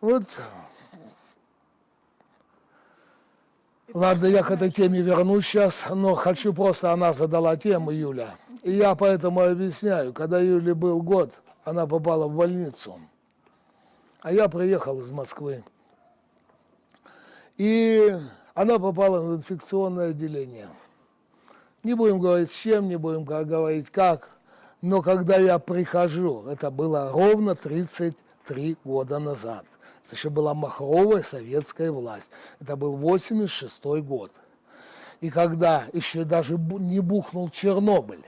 Вот. Ладно, я к этой теме вернусь сейчас, но хочу просто, она задала тему, Юля. И я поэтому объясняю, когда Юле был год, она попала в больницу, а я приехал из Москвы. И она попала в инфекционное отделение. Не будем говорить с чем, не будем говорить как, но когда я прихожу, это было ровно 33 года назад, это еще была махровая советская власть, это был 86 год. И когда еще даже не бухнул Чернобыль,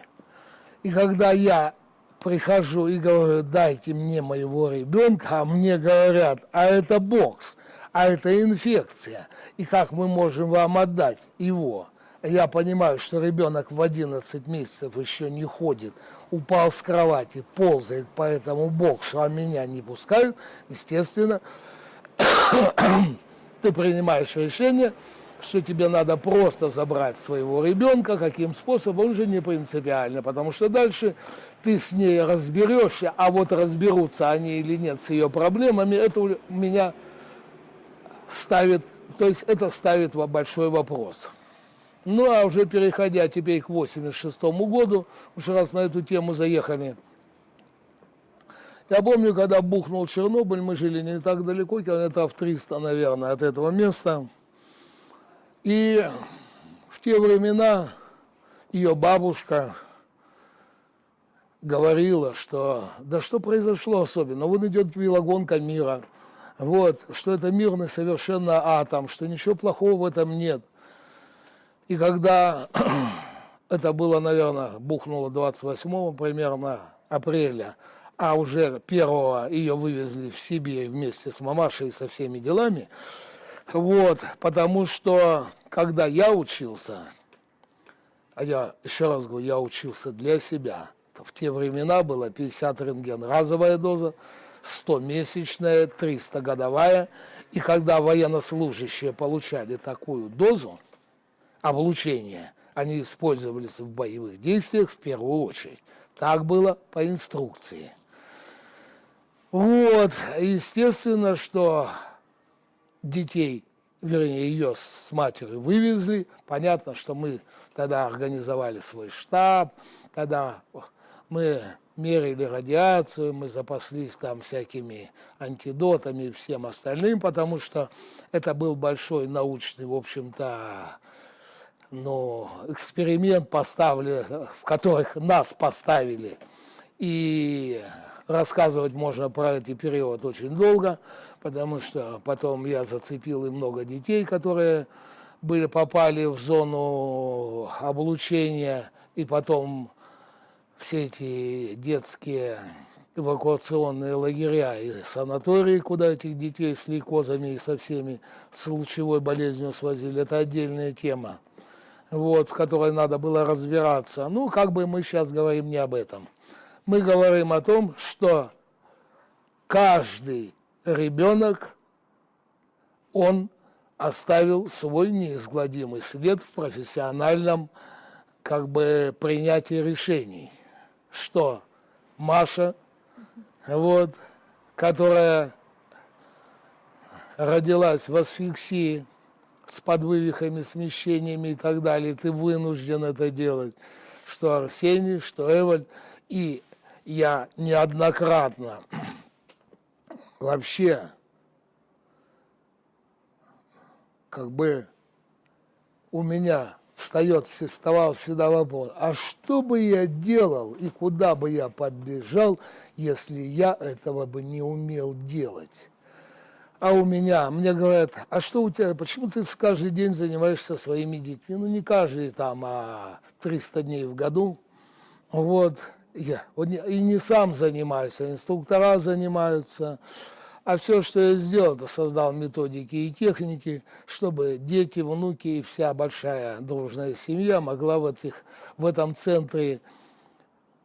и когда я прихожу и говорю, дайте мне моего ребенка, а мне говорят, а это бокс, а это инфекция, и как мы можем вам отдать его? Я понимаю, что ребенок в 11 месяцев еще не ходит, упал с кровати, ползает по этому боксу, а меня не пускают, естественно, ты принимаешь решение, что тебе надо просто забрать своего ребенка, каким способом, уже не принципиально, потому что дальше ты с ней разберешься, а вот разберутся они или нет с ее проблемами, это меня ставит, то есть это ставит большой вопрос. Ну, а уже переходя теперь к 86 году, уж раз на эту тему заехали, я помню, когда бухнул Чернобыль, мы жили не так далеко, километров 300, наверное, от этого места. И в те времена ее бабушка говорила, что да что произошло особенно, вот идет велогонка мира, вот, что это мирный совершенно атом, что ничего плохого в этом нет. И когда это было, наверное, бухнуло 28 примерно апреля, а уже первого ее вывезли в Сибирь вместе с мамашей и со всеми делами, вот, потому что, когда я учился, а я, еще раз говорю, я учился для себя, в те времена было 50 рентген разовая доза, 100-месячная, 300-годовая, и когда военнослужащие получали такую дозу облучения, они использовались в боевых действиях в первую очередь. Так было по инструкции. Вот, естественно, что детей, вернее, ее с матерью вывезли. Понятно, что мы тогда организовали свой штаб, тогда мы мерили радиацию, мы запаслись там всякими антидотами и всем остальным, потому что это был большой научный, в общем-то, ну, эксперимент поставили, в которых нас поставили. И рассказывать можно про этот период очень долго, потому что потом я зацепил и много детей, которые были, попали в зону облучения, и потом все эти детские эвакуационные лагеря и санатории, куда этих детей с лейкозами и со всеми с лучевой болезнью свозили, это отдельная тема, вот, в которой надо было разбираться. Ну, как бы мы сейчас говорим не об этом. Мы говорим о том, что каждый ребенок, он оставил свой неизгладимый след в профессиональном как бы принятии решений. Что Маша, вот, которая родилась в асфиксии с подвывихами, смещениями и так далее, ты вынужден это делать, что Арсений, что Эваль, и я неоднократно вообще как бы у меня встает, вставал всегда вопрос, а что бы я делал и куда бы я подбежал, если я этого бы не умел делать? А у меня, мне говорят, а что у тебя, почему ты каждый день занимаешься своими детьми? Ну, не каждый там, а 300 дней в году. Вот, я, и не сам занимаюсь, а инструктора занимаются. А все, что я сделал, это создал методики и техники, чтобы дети, внуки и вся большая дружная семья могла в, этих, в этом центре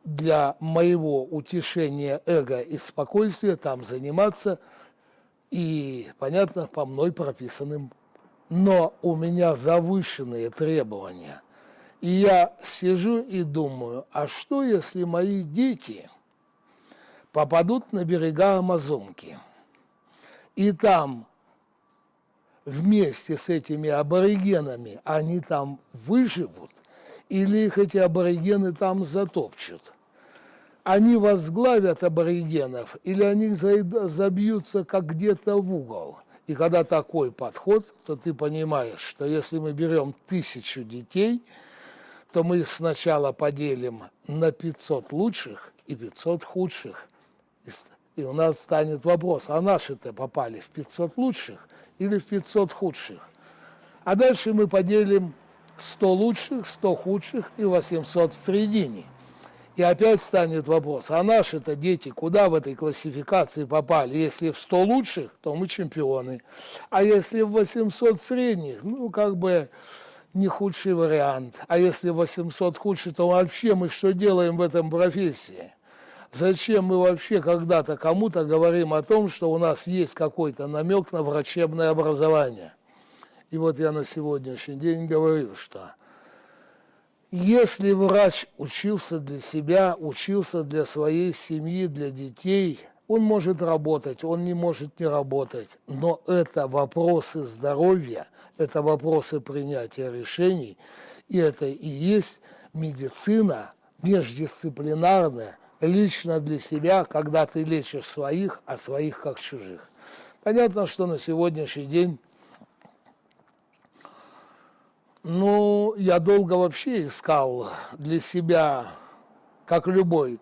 для моего утешения эго и спокойствия там заниматься и, понятно, по мной прописанным. Но у меня завышенные требования. И я сижу и думаю, а что, если мои дети попадут на берега Амазонки – и там вместе с этими аборигенами они там выживут, или их эти аборигены там затопчут. Они возглавят аборигенов, или они забьются как где-то в угол. И когда такой подход, то ты понимаешь, что если мы берем тысячу детей, то мы их сначала поделим на 500 лучших и 500 худших. И у нас станет вопрос, а наши-то попали в 500 лучших или в 500 худших? А дальше мы поделим 100 лучших, 100 худших и 800 в середине. И опять станет вопрос, а наши-то дети куда в этой классификации попали? Если в 100 лучших, то мы чемпионы. А если в 800 средних, ну, как бы не худший вариант. А если 800 худший, то вообще мы что делаем в этом профессии? Зачем мы вообще когда-то кому-то говорим о том, что у нас есть какой-то намек на врачебное образование? И вот я на сегодняшний день говорю, что если врач учился для себя, учился для своей семьи, для детей, он может работать, он не может не работать. Но это вопросы здоровья, это вопросы принятия решений, и это и есть медицина междисциплинарная, лично для себя, когда ты лечишь своих, а своих как чужих. Понятно, что на сегодняшний день ну, я долго вообще искал для себя, как любой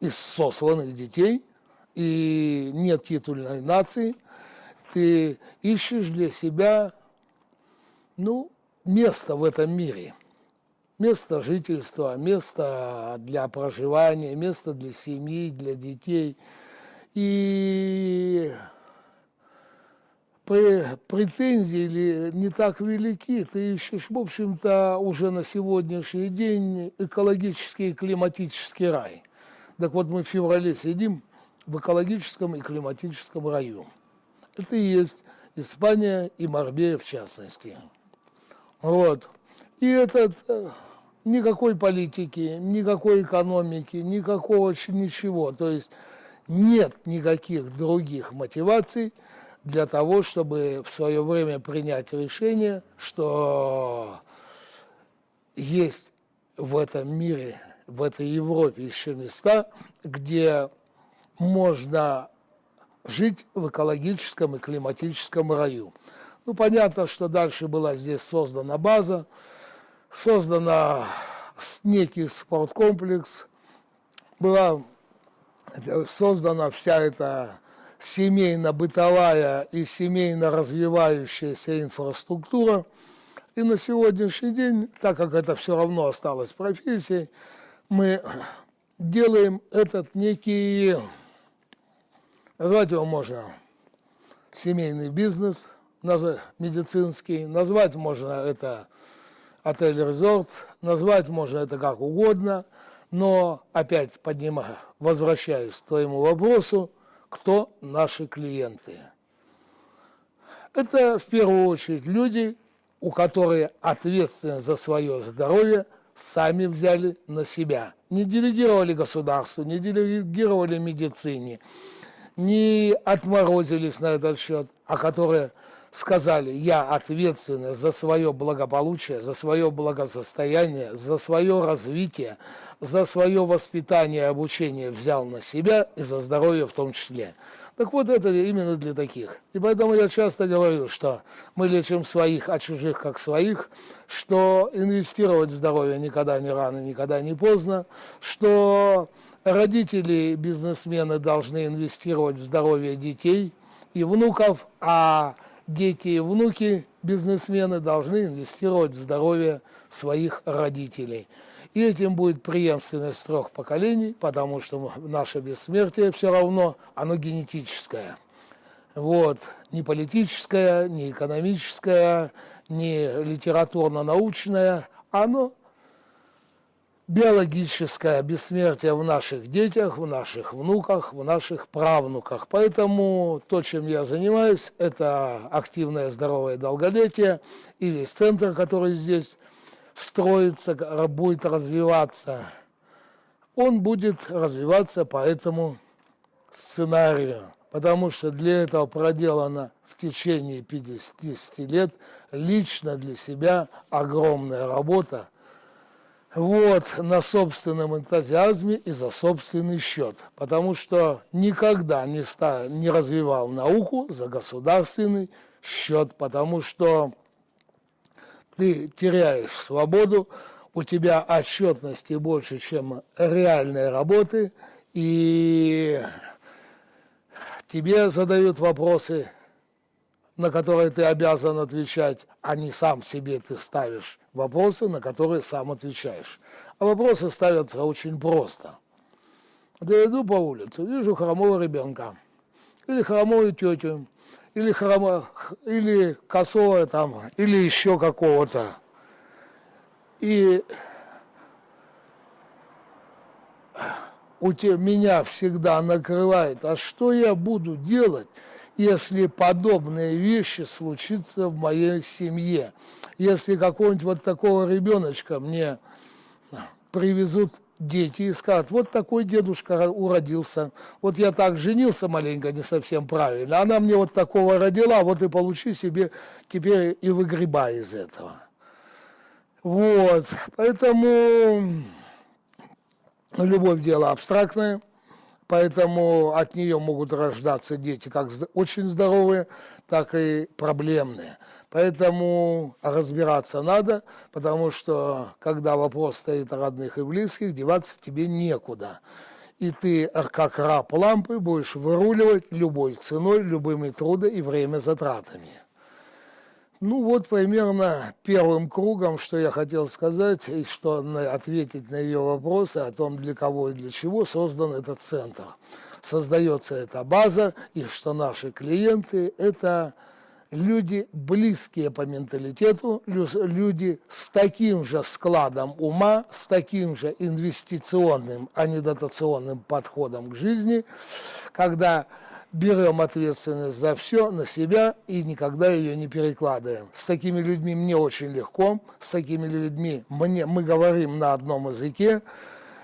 из сосланных детей, и нет титульной нации, ты ищешь для себя, ну, место в этом мире. Место жительства, место для проживания, место для семьи, для детей. И претензии не так велики, ты ищешь, в общем-то, уже на сегодняшний день экологический и климатический рай. Так вот, мы в феврале сидим в экологическом и климатическом раю. Это и есть Испания и Марбея в частности. Вот. И этот э, никакой политики, никакой экономики, никакого ничего. То есть нет никаких других мотиваций – для того, чтобы в свое время принять решение, что есть в этом мире, в этой Европе еще места, где можно жить в экологическом и климатическом раю. Ну, понятно, что дальше была здесь создана база, создана некий спорткомплекс, была создана вся эта семейно-бытовая и семейно-развивающаяся инфраструктура. И на сегодняшний день, так как это все равно осталось профессией, мы делаем этот некий, назвать его можно семейный бизнес, медицинский, назвать можно это отель-резорт, назвать можно это как угодно, но опять поднимаю, возвращаюсь к твоему вопросу, кто наши клиенты. Это в первую очередь люди, у которых ответственность за свое здоровье сами взяли на себя. Не делегировали государству, не делегировали медицине, не отморозились на этот счет, а которые сказали, я ответственен за свое благополучие, за свое благосостояние, за свое развитие, за свое воспитание и обучение взял на себя и за здоровье в том числе. Так вот, это именно для таких. И поэтому я часто говорю, что мы лечим своих, а чужих как своих, что инвестировать в здоровье никогда не рано, никогда не поздно, что родители, бизнесмены должны инвестировать в здоровье детей и внуков, а дети и внуки бизнесмены должны инвестировать в здоровье своих родителей. И этим будет преемственность трех поколений, потому что наше бессмертие все равно, оно генетическое. Вот, не политическое, не экономическое, не литературно-научное, оно биологическое бессмертие в наших детях, в наших внуках, в наших правнуках. Поэтому то, чем я занимаюсь, это активное здоровое долголетие и весь центр, который здесь строится, будет развиваться. Он будет развиваться по этому сценарию, потому что для этого проделано в течение 50 лет лично для себя огромная работа. Вот, на собственном энтузиазме и за собственный счет, потому что никогда не, ста, не развивал науку за государственный счет, потому что ты теряешь свободу, у тебя отчетности больше, чем реальной работы, и тебе задают вопросы, на которые ты обязан отвечать, а не сам себе ты ставишь вопросы, на которые сам отвечаешь. А вопросы ставятся очень просто. Я иду по улице, вижу хромого ребенка, или хромую тетю, или, хромо, или косого там, или еще какого-то. И у тебя, меня всегда накрывает, а что я буду делать, если подобные вещи случатся в моей семье? Если какого-нибудь вот такого ребеночка мне привезут дети и скажут, вот такой дедушка уродился, вот я так женился маленько, не совсем правильно, она мне вот такого родила, вот и получи себе теперь и выгребай из этого. Вот, поэтому любовь дело абстрактное, поэтому от нее могут рождаться дети как очень здоровые, так и проблемные. Поэтому разбираться надо, потому что когда вопрос стоит о родных и близких, деваться тебе некуда. И ты, как раб лампы, будешь выруливать любой ценой, любыми трудами и время затратами. Ну вот примерно первым кругом, что я хотел сказать, и что ответить на ее вопросы о том, для кого и для чего создан этот центр. Создается эта база, и что наши клиенты – это люди близкие по менталитету, люди с таким же складом ума, с таким же инвестиционным, а не дотационным подходом к жизни, когда берем ответственность за все на себя и никогда ее не перекладываем. С такими людьми мне очень легко, с такими людьми мне, мы говорим на одном языке,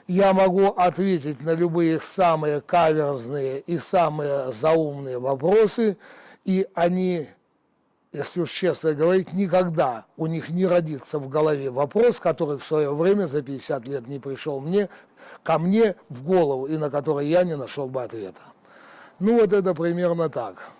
я могу ответить на любые самые каверзные и самые заумные вопросы, и они если уж честно говорить, никогда у них не родится в голове вопрос, который в свое время за 50 лет не пришел мне, ко мне в голову, и на который я не нашел бы ответа. Ну вот это примерно так.